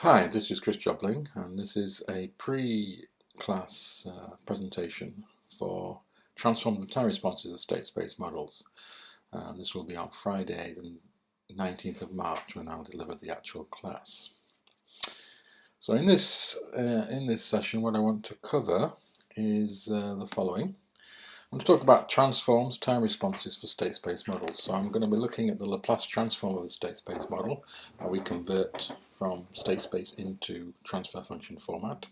Hi, this is Chris Jobling and this is a pre-class uh, presentation for transform time responses of state space models. Uh, this will be on Friday the 19th of March when I'll deliver the actual class. So in this, uh, in this session what I want to cover is uh, the following. I'm going to talk about transforms, time responses for state space models. So I'm going to be looking at the Laplace transform of the state space model, how we convert from state space into transfer function format.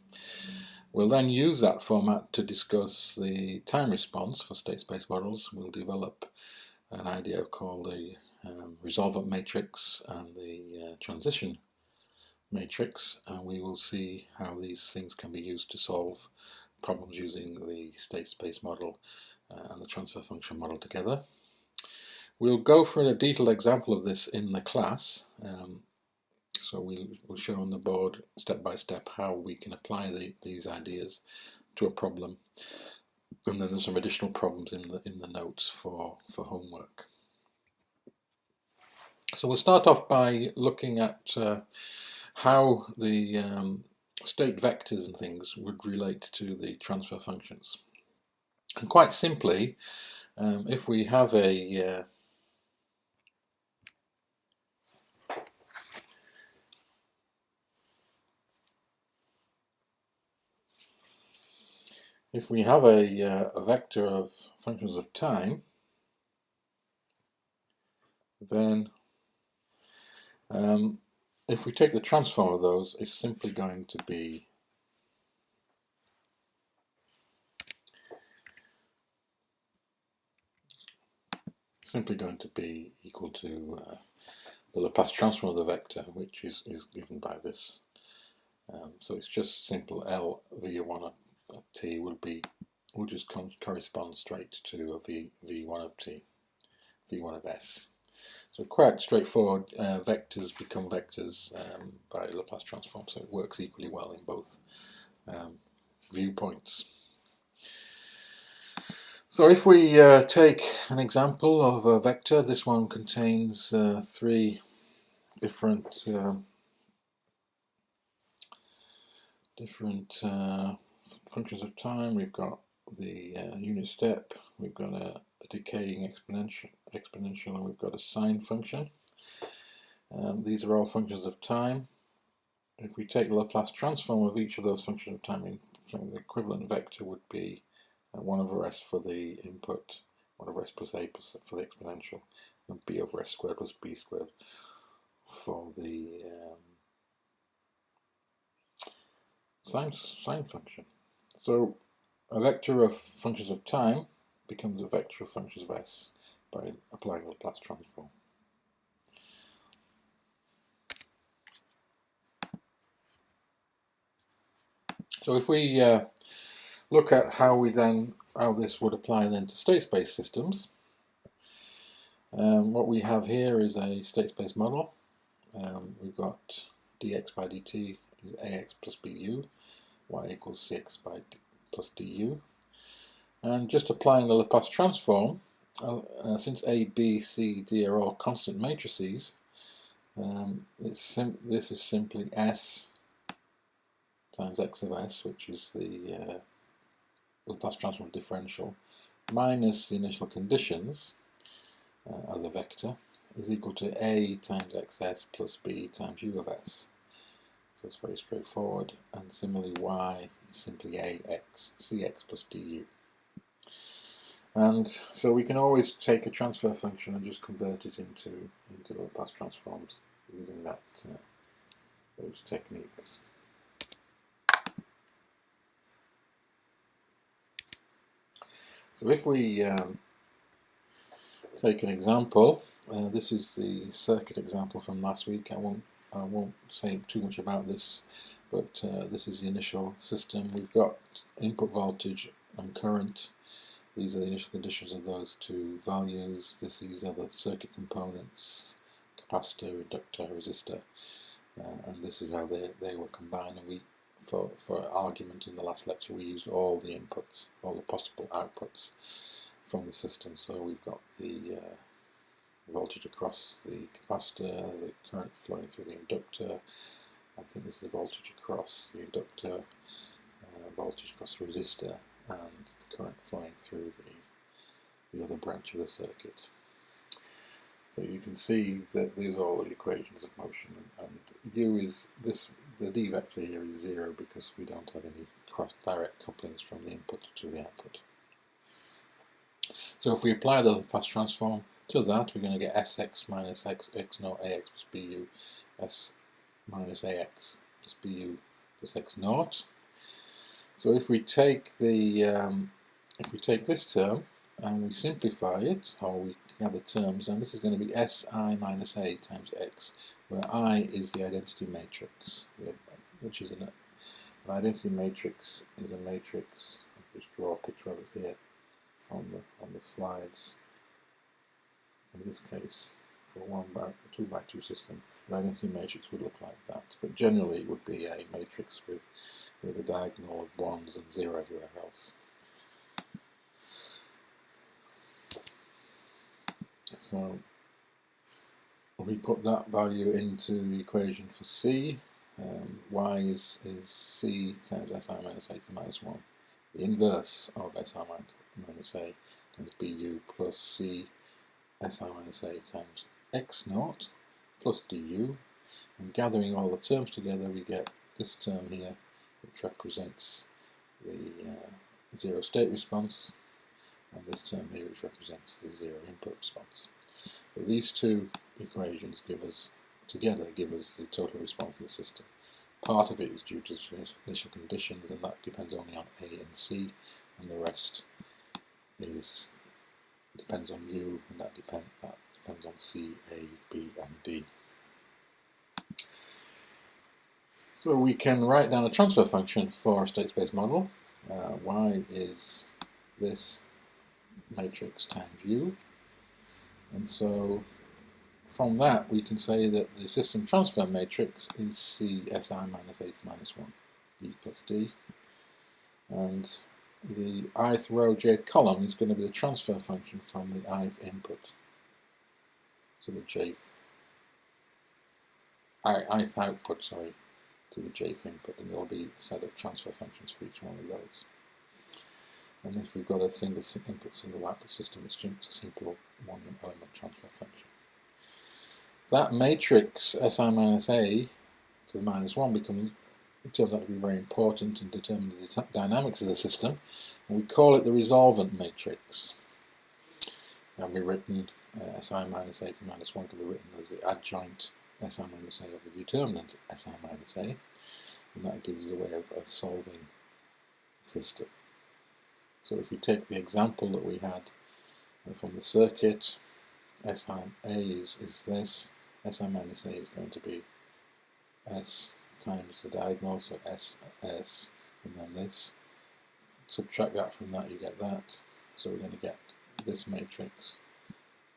We'll then use that format to discuss the time response for state space models. We'll develop an idea called the um, resolvent matrix and the uh, transition matrix and we will see how these things can be used to solve problems using the state space model and the transfer function model together. We'll go for a detailed example of this in the class. Um, so we'll, we'll, show on the board step by step how we can apply the, these ideas to a problem. And then there's some additional problems in the in the notes for, for homework. So we'll start off by looking at uh, how the um, state vectors and things would relate to the transfer functions. And quite simply, um, if we have a uh, if we have a, uh, a vector of functions of time, then um, if we take the transform of those, it's simply going to be simply going to be equal to uh, the Laplace transform of the vector, which is, is given by this. Um, so it's just simple L v1 of t will be will just correspond straight to a v v1 of t, v1 of s. So quite straightforward. Uh, vectors become vectors um, by Laplace transform, so it works equally well in both um, viewpoints. So if we uh, take an example of a vector, this one contains uh, three different um, different uh, functions of time. We've got the uh, unit step, we've got a, a, decaying exponential, exponential, and we've got a sine function. Um, these are all functions of time. If we take the Laplace transform of each of those functions of time, the equivalent vector would be 1 over s for the input, 1 over s plus a plus for the exponential, and b over s squared plus b squared for the um, sine, sine function. So a vector of functions of time becomes a vector of functions of s by applying Laplace transform. So if we uh, look at how we then how this would apply then to state space systems. Um, what we have here is a state space model. Um, we've got dx by dt is ax plus bu, y equals cx by d plus du. And just applying the Laplace transform, uh, uh, since a, b, c, d are all constant matrices, um, this is simply s times x of s, which is the uh, Laplace transform differential minus the initial conditions uh, as a vector is equal to a times xs plus b times u of s. So it's very straightforward. And similarly, y is simply ax, cx plus du. And so we can always take a transfer function and just convert it into, into Laplace transforms using that uh, those techniques. So if we um, take an example, uh, this is the circuit example from last week. I won't I won't say too much about this, but uh, this is the initial system. We've got input voltage and current. These are the initial conditions of those two values. This, these are the circuit components, capacitor, inductor, resistor, uh, and this is how they, they were combined. And we for, for argument in the last lecture we used all the inputs, all the possible outputs from the system. So we've got the uh, voltage across the capacitor, the current flowing through the inductor, I think this is the voltage across the inductor, uh, voltage across the resistor, and the current flowing through the, the other branch of the circuit. So you can see that these are all the equations of motion, and, and u is this. The d vector here is zero because we don't have any cross direct couplings from the input to the output. So if we apply the Laplace transform to that, we're going to get sx minus x, x naught ax plus bu, s minus ax plus bu plus x naught. So if we take the um, if we take this term and we simplify it, or we gather terms, and this is going to be Si minus A times X, where I is the identity matrix, which is an, an identity matrix is a matrix. I'll just draw a picture of it here on the on the slides. In this case, for a one by two by two system, an identity matrix would look like that. But generally, it would be a matrix with with a diagonal of ones and zero everywhere else. So we put that value into the equation for C. Um, y is, is C times Si minus A to the minus 1. The inverse of Si minus A times Bu plus C Si minus A times X naught plus du. And gathering all the terms together, we get this term here, which represents the uh, zero state response, and this term here which represents the zero input response. So these two equations give us, together, give us the total response of the system. Part of it is due to initial conditions, and that depends only on A and C, and the rest is depends on U, and that, depend, that depends on C, A, B, and D. So we can write down a transfer function for a state space model. Uh, y is this matrix times u. And so from that we can say that the system transfer matrix is CSI minus A minus 1 B plus D. And the ith row jth column is going to be the transfer function from the ith input to the jth ith output, sorry, to the jth input, and there'll be a set of transfer functions for each one of those. And if we've got a single input, single output system, it's just a simple one element transfer function. That matrix Si minus A to the minus 1 becomes, it turns out to be very important in determining the dynamics of the system, and we call it the resolvent matrix. Can be written, uh, Si minus A to the minus 1 can be written as the adjoint Si minus A of the determinant Si minus A, and that gives us a way of, of solving the system. So if we take the example that we had from the circuit, S A is, is this, Si minus A is going to be S times the diagonal, so S, S, and then this. Subtract that from that, you get that. So we're going to get this matrix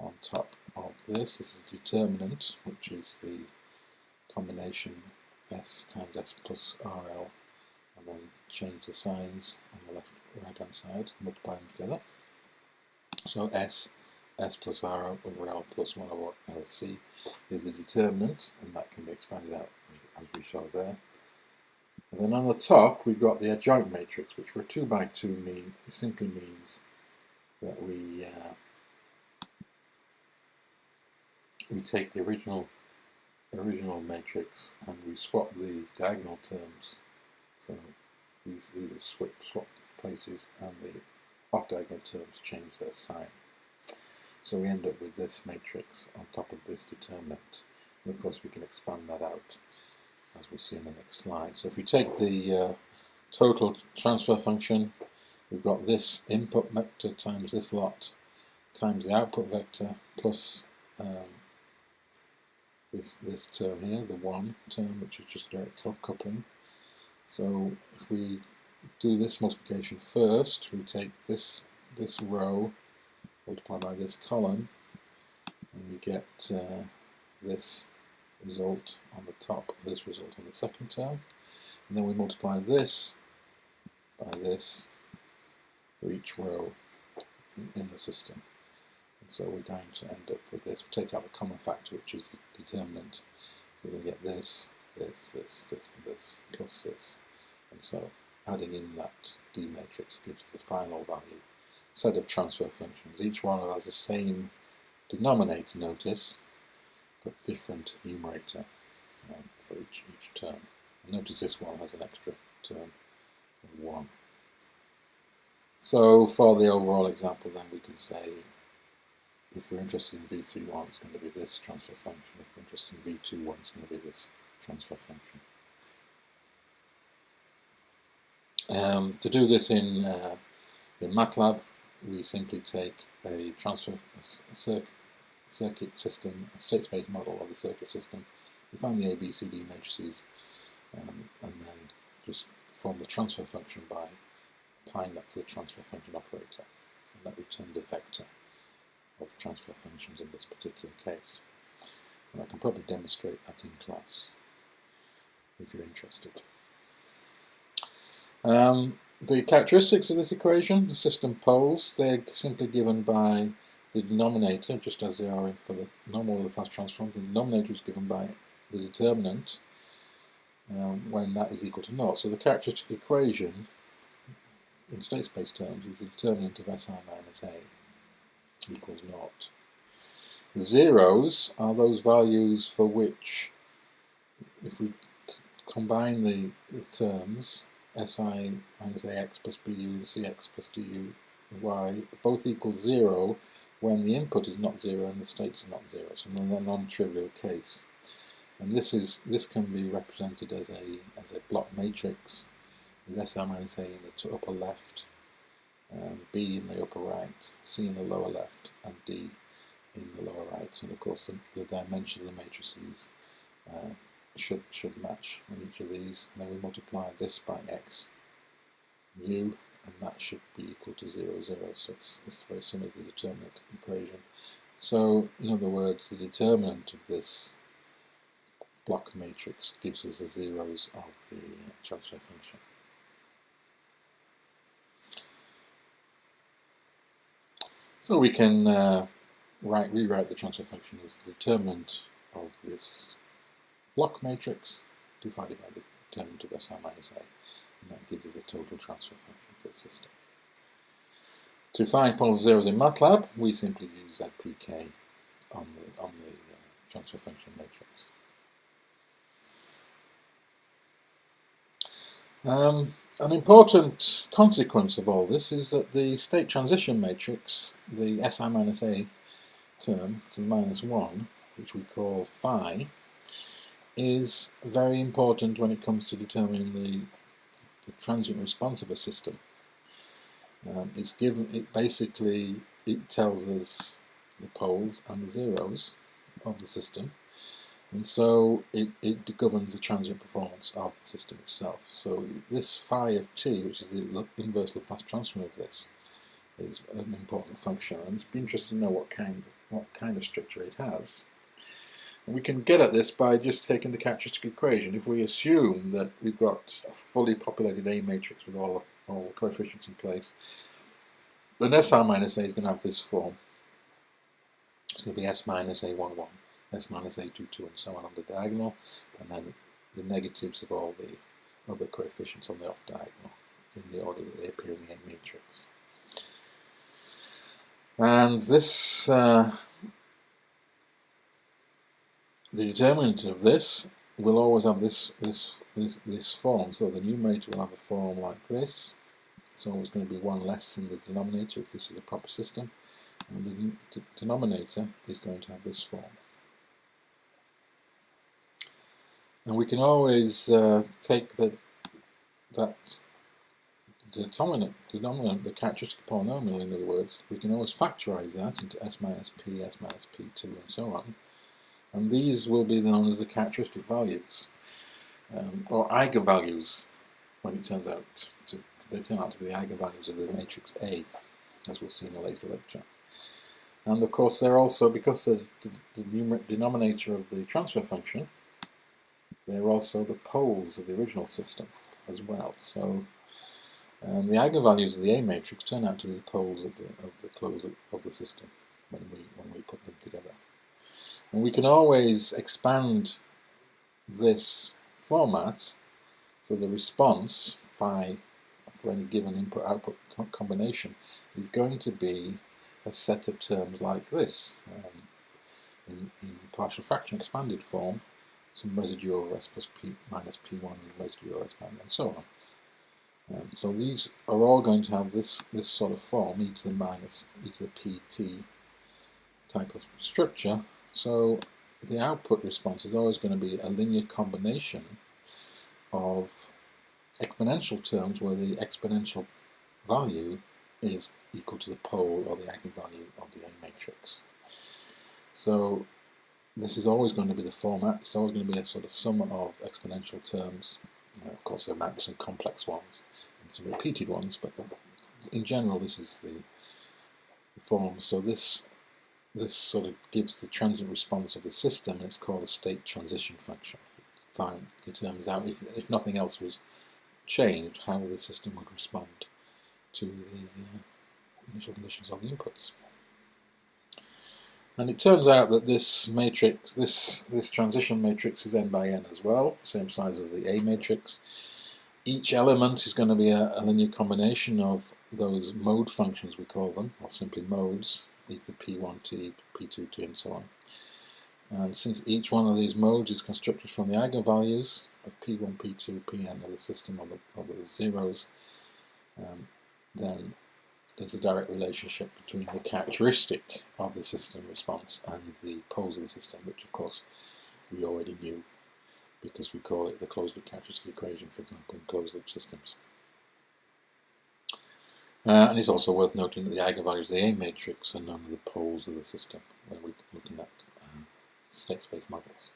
on top of this. This is the determinant, which is the combination S times S plus RL, and then change the signs on the left right hand side, multiply them together. So S, S plus R over L plus 1 over LC is the determinant, and that can be expanded out as we show there. And then on the top, we've got the adjoint matrix, which for a 2 by 2 mean, simply means that we uh, we take the original original matrix and we swap the diagonal terms. So these these are swap swap places and the off-diagonal terms change their sign. So we end up with this matrix on top of this determinant. And of course we can expand that out as we'll see in the next slide. So if we take the uh, total transfer function, we've got this input vector times this lot times the output vector plus um, this, this term here, the 1 term, which is just direct coupling. So if we do this multiplication first. We take this this row, multiply by this column, and we get uh, this result on the top, this result on the second term. And then we multiply this by this for each row in, in the system. And so we're going to end up with this. we take out the common factor, which is the determinant. So we get this, this, this, this, and this, plus this. And so adding in that D matrix gives the final value set of transfer functions. Each one has the same denominator, notice, but different numerator um, for each, each term. Notice this one has an extra term of 1. So for the overall example then we can say if we're interested in v31 it's going to be this transfer function, if we're interested in v21 it's going to be this transfer function. Um, to do this in, uh, in MATLAB we simply take a transfer a circuit, system, a state space model of the circuit system, we find the ABCD matrices um, and then just form the transfer function by applying that to the transfer function operator and that returns a vector of transfer functions in this particular case. And I can probably demonstrate that in class if you're interested. Um, the characteristics of this equation, the system poles, they're simply given by the denominator, just as they are for the normal Laplace transform. The denominator is given by the determinant um, when that is equal to naught. So the characteristic equation in state space terms is the determinant of Si minus A equals naught. The zeros are those values for which, if we combine the, the terms, si minus ax plus bu, cx plus du, y, both equal 0 when the input is not 0 and the states are not 0, so a non-trivial case. And this is this can be represented as a as a block matrix with si minus a in the upper left, um, b in the upper right, c in the lower left, and d in the lower right. And of course, the, the dimensions of the matrices uh, should should match on each of these. And then we multiply this by x mu, and that should be equal to 0, 0. So it's, it's very similar to the determinant equation. So, in other words, the determinant of this block matrix gives us the zeros of the transfer function. So we can uh, write, rewrite the transfer function as the determinant of this block matrix divided by the determinant of Si minus A, and that gives us the total transfer function for the system. To find poles zeros in MATLAB, we simply use ZPK on the, on the uh, transfer function matrix. Um, an important consequence of all this is that the state transition matrix, the Si minus A term to the minus 1, which we call phi, is very important when it comes to determining the, the transient response of a system. Um, it's given, it basically, it tells us the poles and the zeros of the system and so it, it governs the transient performance of the system itself. So this phi of t, which is the inverse Laplace transform of this, is an important function and it's interesting to know what kind, what kind of structure it has. We can get at this by just taking the characteristic equation. If we assume that we've got a fully populated A matrix with all, all coefficients in place, then Si minus A is going to have this form. It's going to be S minus A11, S minus A22, and so on on the diagonal, and then the negatives of all the other coefficients on the off diagonal in the order that they appear in the A matrix. And this uh, the determinant of this will always have this, this, this, this form. So the numerator will have a form like this. It's always going to be one less in the denominator if this is a proper system. And the denominator is going to have this form. And we can always uh, take the, that determinant, denominator, the characteristic polynomial in other words, we can always factorize that into s minus p, s minus p2 and so on and these will be known as the characteristic values um, or eigenvalues when it turns out to they turn out to be the eigenvalues of the matrix A as we'll see in a later lecture. And of course they're also because they're the, the denominator of the transfer function they're also the poles of the original system as well. So um, the eigenvalues of the A matrix turn out to be the poles of the of the close of, of the system when we when we put them together and we can always expand this format, so the response phi for any given input-output co combination is going to be a set of terms like this. Um, in, in, partial fraction expanded form, some residue over s plus p minus p1 and residue over s minus and so on. Um, so these are all going to have this, this sort of form, e to the minus, e to the pt type of structure. So the output response is always going to be a linear combination of exponential terms where the exponential value is equal to the pole or the eigenvalue of the A matrix. So this is always going to be the format, it's always going to be a sort of sum of exponential terms. Of course there might be some complex ones and some repeated ones, but in general this is the form. So this this sort of gives the transient response of the system, it's called a state transition function. Fine, it determines out if, if nothing else was changed, how the system would respond to the uh, initial conditions of the inputs. And it turns out that this matrix, this, this transition matrix is n by n as well, same size as the A matrix. Each element is going to be a, a linear combination of those mode functions, we call them, or simply modes, to p1t, p2t, and so on. And since each one of these modes is constructed from the eigenvalues of p1, p2, pn of the system, of the, or the zeros, um, then there's a direct relationship between the characteristic of the system response and the poles of the system, which of course we already knew because we call it the closed loop characteristic equation, for example, in closed loop systems. Uh, and it's also worth noting that the eigenvalues of the A matrix are none of the poles of the system when we're looking at uh, state space models.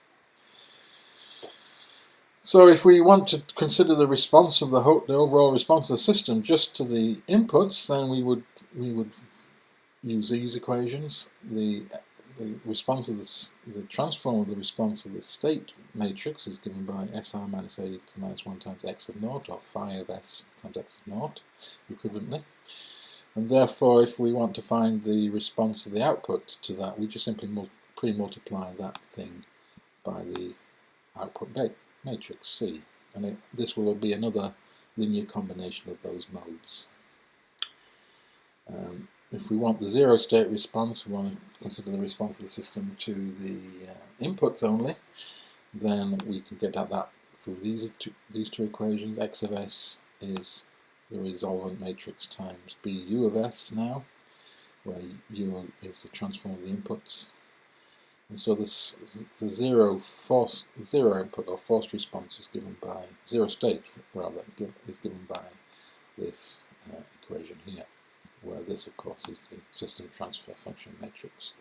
So if we want to consider the response of the, the overall response of the system just to the inputs, then we would we would use these equations. The the response of the, the transform of the response of the state matrix is given by SR minus A to the minus 1 times x of naught, or phi of S times x of naught, equivalently. And therefore, if we want to find the response of the output to that, we just simply pre-multiply that thing by the output matrix C. And it, this will be another linear combination of those modes. Um, if we want the zero state response, we want to consider the response of the system to the uh, inputs only, then we can get at that through these two, these two equations. X of S is the resolvent matrix times B U of S now, where U is the transform of the inputs. And so this, the zero force, zero input or forced response is given by, zero state rather, is given by this uh, equation here where this of course is the system transfer function matrix.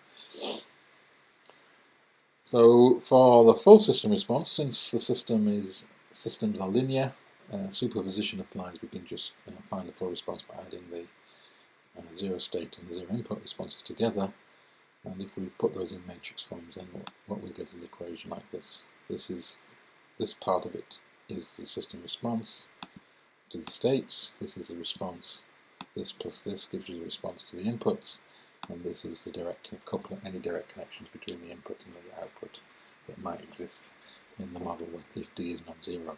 So for the full system response, since the system is systems are linear, uh, superposition applies. We can just uh, find the full response by adding the uh, zero state and the zero input responses together. And if we put those in matrix forms, then what, what we get is an equation like this. This is this part of it is the system response to the states. This is the response this plus this gives you the response to the inputs, and this is the direct couple any direct connections between the input and the output that might exist in the model with if d is non-zero.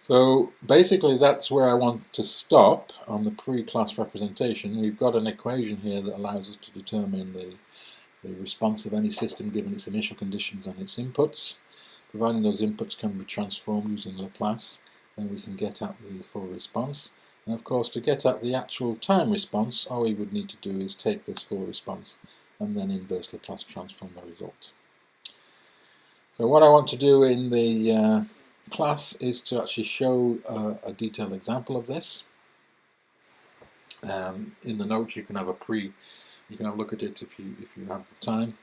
So basically that's where I want to stop on the pre-class representation. We've got an equation here that allows us to determine the, the response of any system given its initial conditions and its inputs, providing those inputs can be transformed using Laplace then we can get at the full response. And of course to get at the actual time response, all we would need to do is take this full response and then inverse Laplace transform the result. So what I want to do in the uh, class is to actually show uh, a detailed example of this. Um, in the notes you can have a pre, you can have a look at it if you if you have the time.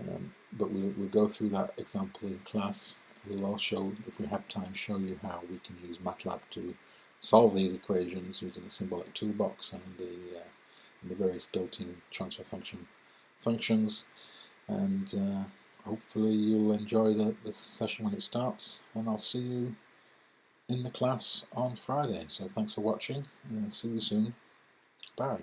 Um, but we'll, we'll go through that example in class we'll also, if we have time, show you how we can use MATLAB to solve these equations using the symbolic toolbox and the, uh, and the various built-in transfer function functions. And uh, hopefully you'll enjoy the, the session when it starts, and I'll see you in the class on Friday. So thanks for watching, and see you soon. Bye.